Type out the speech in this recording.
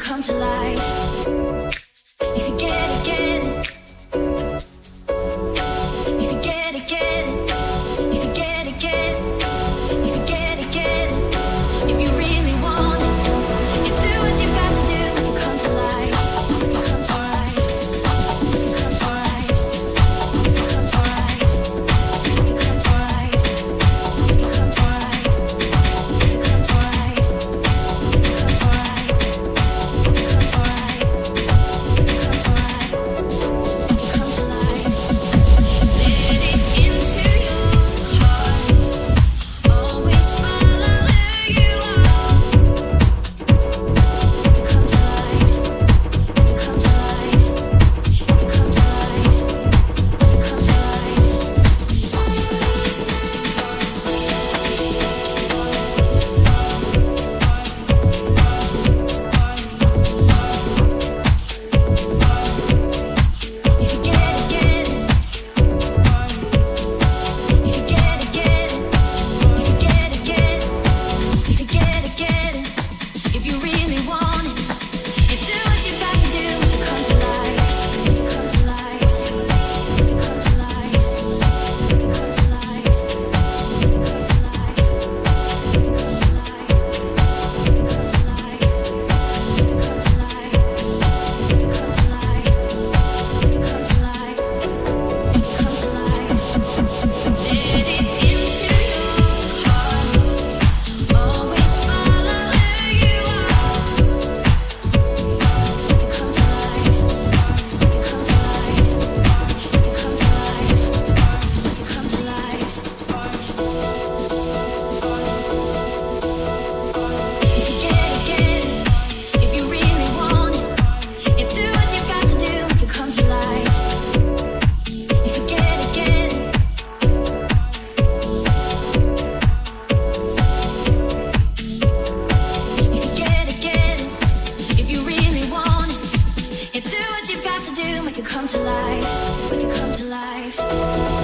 come to life come to life. We can come to life.